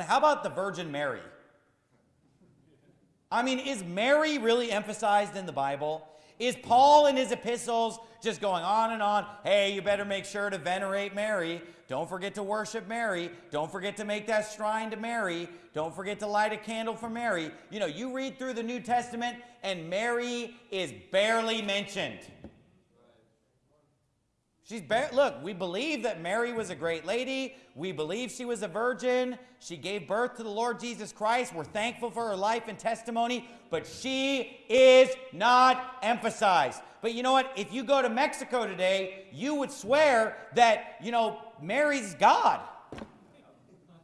How about the Virgin Mary? I mean, is Mary really emphasized in the Bible? Is Paul in his epistles just going on and on? Hey, you better make sure to venerate Mary. Don't forget to worship Mary. Don't forget to make that shrine to Mary. Don't forget to light a candle for Mary. You know, you read through the New Testament and Mary is barely mentioned. She's bar- look, we believe that Mary was a great lady. We believe she was a virgin. She gave birth to the Lord Jesus Christ. We're thankful for her life and testimony, but she is not emphasized. But you know what? If you go to Mexico today, you would swear that, you know, Mary's God.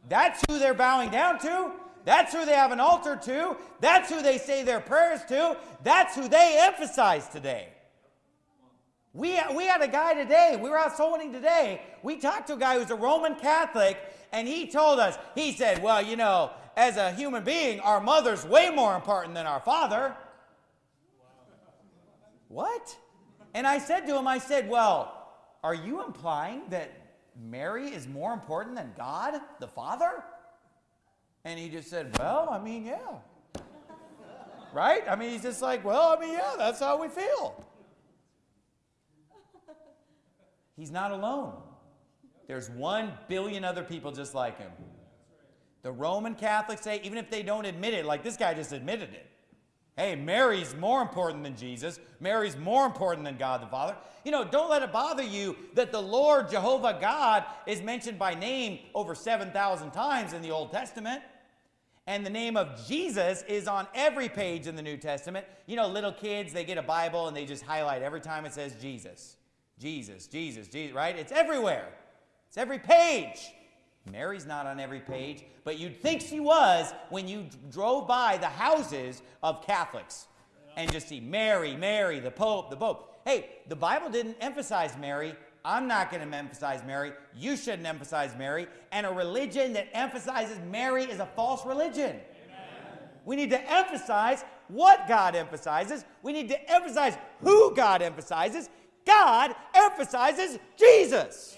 That's who they're bowing down to. That's who they have an altar to. That's who they say their prayers to. That's who they emphasize today. We, we had a guy today, we were out soul winning today. We talked to a guy who's a Roman Catholic, and he told us, he said, Well, you know, as a human being, our mother's way more important than our father. What? And I said to him, I said, Well, are you implying that Mary is more important than God, the Father? And he just said, Well, I mean, yeah. right? I mean, he's just like, Well, I mean, yeah, that's how we feel. He's not alone. There's one billion other people just like him. The Roman Catholics say, even if they don't admit it, like this guy just admitted it. Hey, Mary's more important than Jesus. Mary's more important than God the Father. You know, don't let it bother you that the Lord Jehovah God is mentioned by name over 7,000 times in the Old Testament. And the name of Jesus is on every page in the New Testament. You know, little kids, they get a Bible and they just highlight every time it says Jesus. Jesus, Jesus, Jesus, right? It's everywhere. It's every page. Mary's not on every page, but you'd think she was when you drove by the houses of Catholics and just see Mary, Mary, the Pope, the Pope. Hey, the Bible didn't emphasize Mary. I'm not going to emphasize Mary. You shouldn't emphasize Mary. And a religion that emphasizes Mary is a false religion. Amen. We need to emphasize what God emphasizes. We need to emphasize who God emphasizes. God emphasizes Jesus.